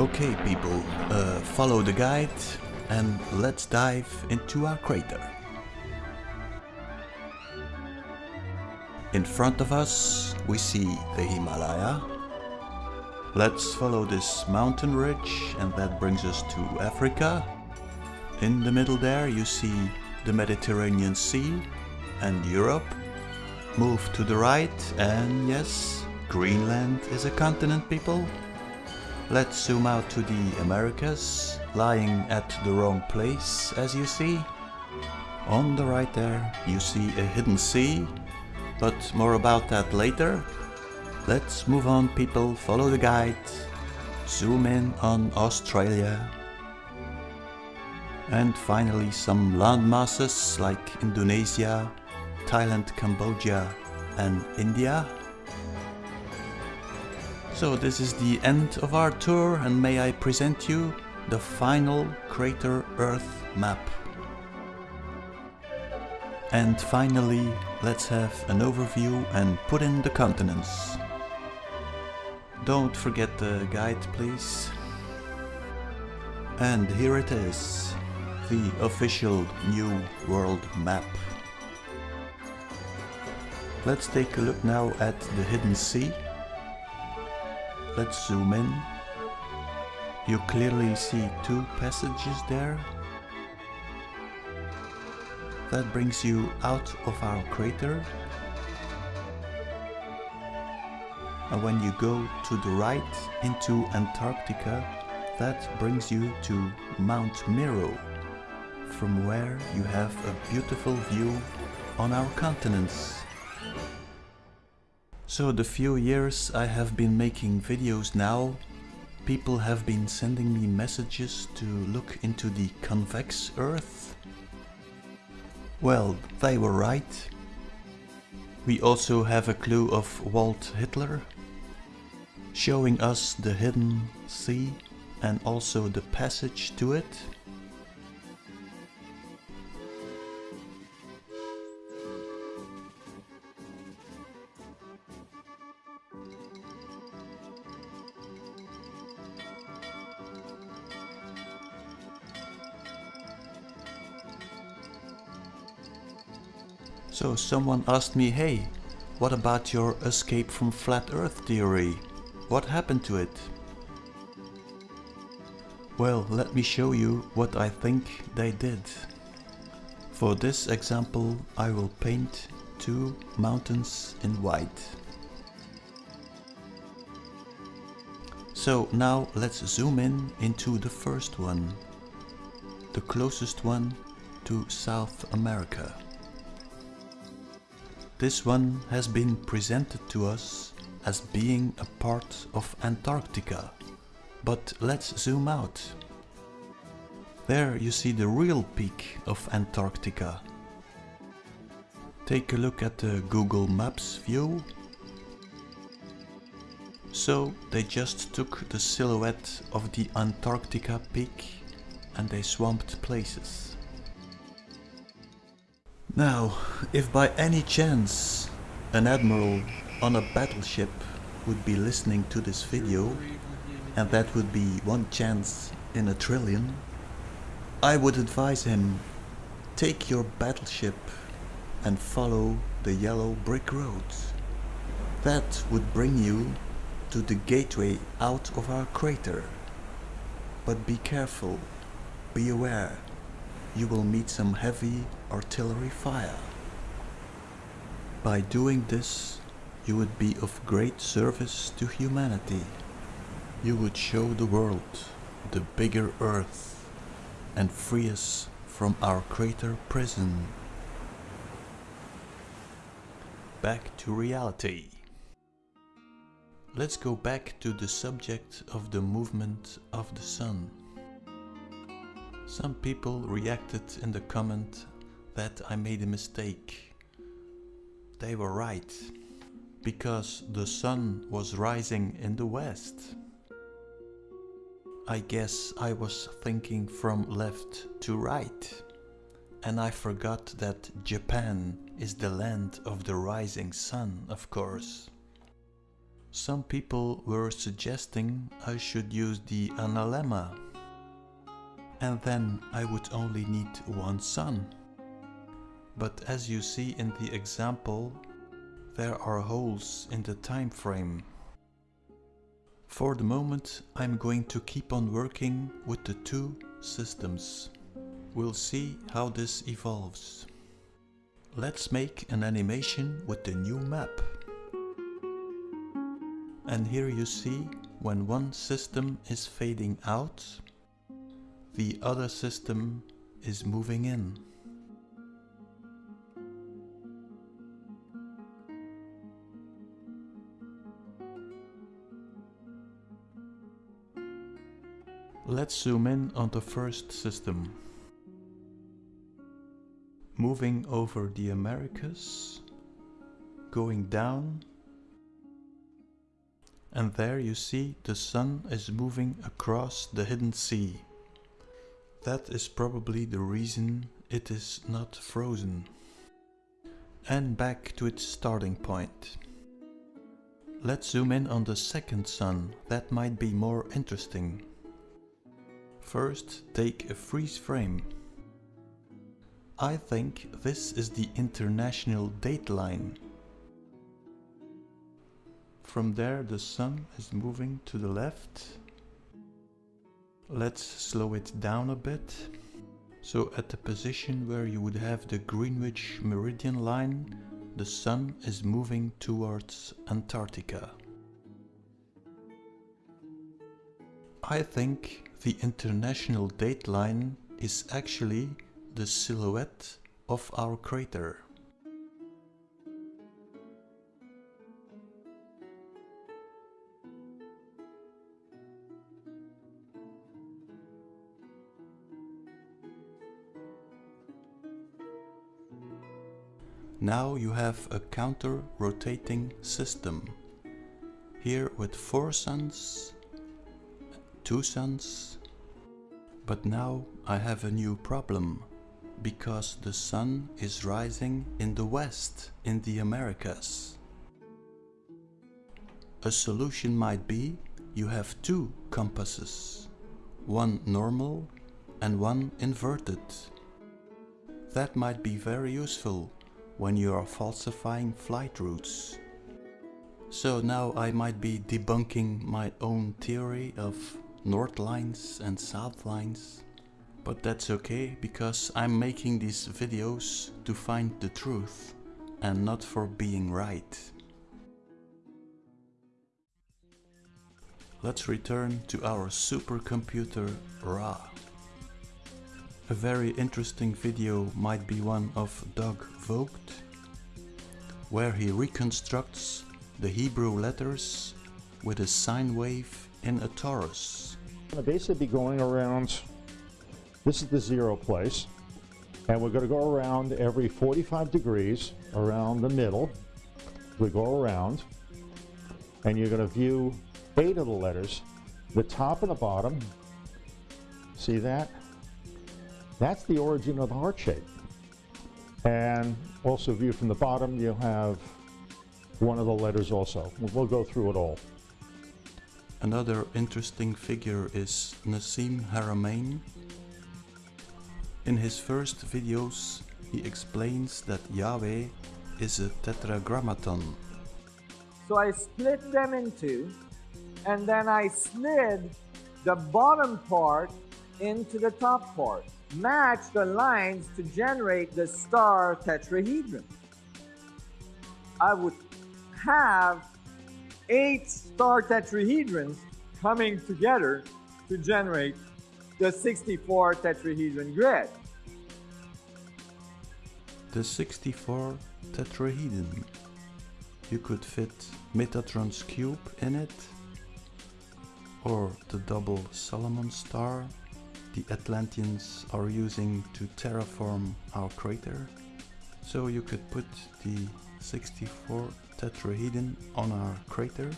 Okay people, uh, follow the guide and let's dive into our crater. In front of us we see the Himalaya. Let's follow this mountain ridge and that brings us to Africa. In the middle there you see the Mediterranean Sea and Europe. Move to the right and yes, Greenland is a continent people. Let's zoom out to the Americas, lying at the wrong place as you see. On the right there you see a hidden sea, but more about that later. Let's move on people, follow the guide. Zoom in on Australia. And finally some land masses like Indonesia, Thailand, Cambodia and India. So this is the end of our tour and may I present you the final Crater Earth map. And finally, let's have an overview and put in the continents. Don't forget the guide please. And here it is, the official new world map. Let's take a look now at the hidden sea. Let's zoom in. You clearly see two passages there. That brings you out of our crater. And when you go to the right into Antarctica, that brings you to Mount Meru, from where you have a beautiful view on our continents. So the few years I have been making videos now, people have been sending me messages to look into the convex Earth. Well, they were right. We also have a clue of Walt Hitler, showing us the hidden sea and also the passage to it. Someone asked me, hey, what about your escape from flat earth theory? What happened to it? Well, let me show you what I think they did. For this example I will paint two mountains in white. So now let's zoom in into the first one, the closest one to South America. This one has been presented to us as being a part of Antarctica. But let's zoom out. There you see the real peak of Antarctica. Take a look at the Google Maps view. So they just took the silhouette of the Antarctica peak and they swamped places. Now, if by any chance an admiral on a battleship would be listening to this video, and that would be one chance in a trillion, I would advise him, take your battleship and follow the yellow brick road. That would bring you to the gateway out of our crater. But be careful, be aware, you will meet some heavy artillery fire. By doing this, you would be of great service to humanity. You would show the world the bigger earth and free us from our crater prison. Back to reality. Let's go back to the subject of the movement of the sun. Some people reacted in the comment that I made a mistake. They were right, because the sun was rising in the west. I guess I was thinking from left to right. And I forgot that Japan is the land of the rising sun, of course. Some people were suggesting I should use the analemma and then I would only need one sun. But as you see in the example, there are holes in the time frame. For the moment I'm going to keep on working with the two systems. We'll see how this evolves. Let's make an animation with the new map. And here you see when one system is fading out, the other system is moving in. Let's zoom in on the first system. Moving over the Americas, going down and there you see the sun is moving across the hidden sea. That is probably the reason it is not frozen. And back to its starting point. Let's zoom in on the second sun, that might be more interesting. First take a freeze frame. I think this is the international dateline from there the sun is moving to the left. Let's slow it down a bit. So at the position where you would have the Greenwich meridian line, the sun is moving towards Antarctica. I think the international dateline is actually the silhouette of our crater. Now you have a counter-rotating system. Here with four suns, two suns. But now I have a new problem. Because the sun is rising in the west, in the Americas. A solution might be you have two compasses. One normal and one inverted. That might be very useful when you are falsifying flight routes. So now I might be debunking my own theory of north lines and south lines. But that's okay because I'm making these videos to find the truth and not for being right. Let's return to our supercomputer Ra. A very interesting video might be one of Doug Vogt, where he reconstructs the Hebrew letters with a sine wave in a torus. Going to basically be going around, this is the zero place, and we're going to go around every 45 degrees around the middle. We go around, and you're going to view eight of the letters, the top and the bottom. See that? That's the origin of the heart shape. And also viewed from the bottom, you'll have one of the letters also. We'll go through it all. Another interesting figure is Nassim Haramein. In his first videos, he explains that Yahweh is a tetragrammaton. So I split them in two, and then I slid the bottom part into the top part match the lines to generate the star tetrahedron. I would have eight star tetrahedrons coming together to generate the 64 tetrahedron grid. The 64 tetrahedron. You could fit Metatron's cube in it, or the double Solomon star the Atlanteans are using to terraform our crater. So you could put the 64 tetrahedron on our crater.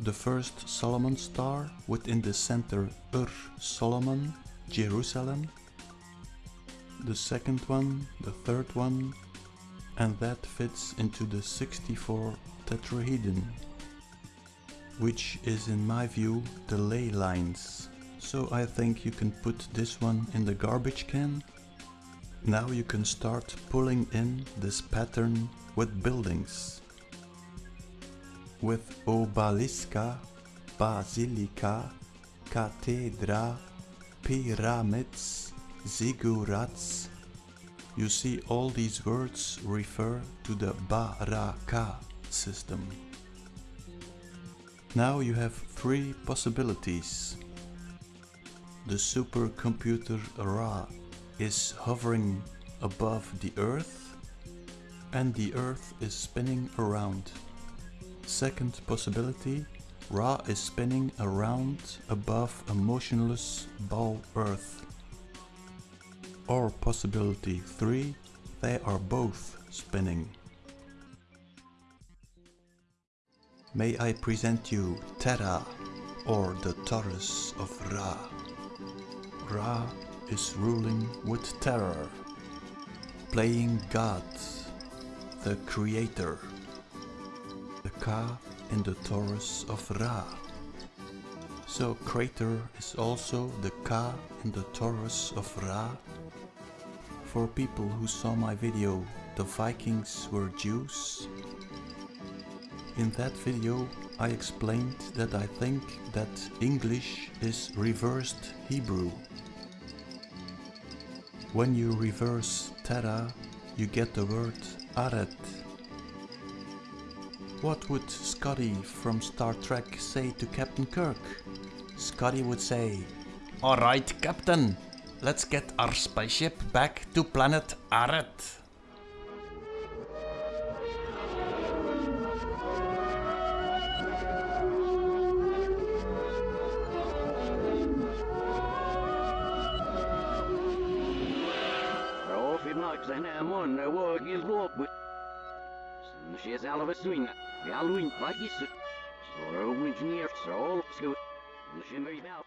The first Solomon star within the center Ur Solomon, Jerusalem. The second one, the third one, and that fits into the 64 tetrahedron. which is in my view the ley lines. So I think you can put this one in the garbage can. Now you can start pulling in this pattern with buildings. With obeliska, basilica, cathedra, pyramids, ziggurats. You see all these words refer to the Baraka system. Now you have three possibilities. The supercomputer Ra is hovering above the Earth and the Earth is spinning around. Second possibility, Ra is spinning around above a motionless ball Earth. Or possibility 3, they are both spinning. May I present you Terra or the Torus of Ra. Ra is ruling with terror, playing God, the creator. The Ka in the Torus of Ra. So crater is also the Ka in the Torus of Ra. For people who saw my video, the Vikings were Jews. In that video I explained that I think that English is reversed Hebrew. When you reverse Terra, you get the word Aret. What would Scotty from Star Trek say to Captain Kirk? Scotty would say, Alright Captain, let's get our spaceship back to planet Aret. Luopui. She salva swing, ja luin vaikissa. Så är det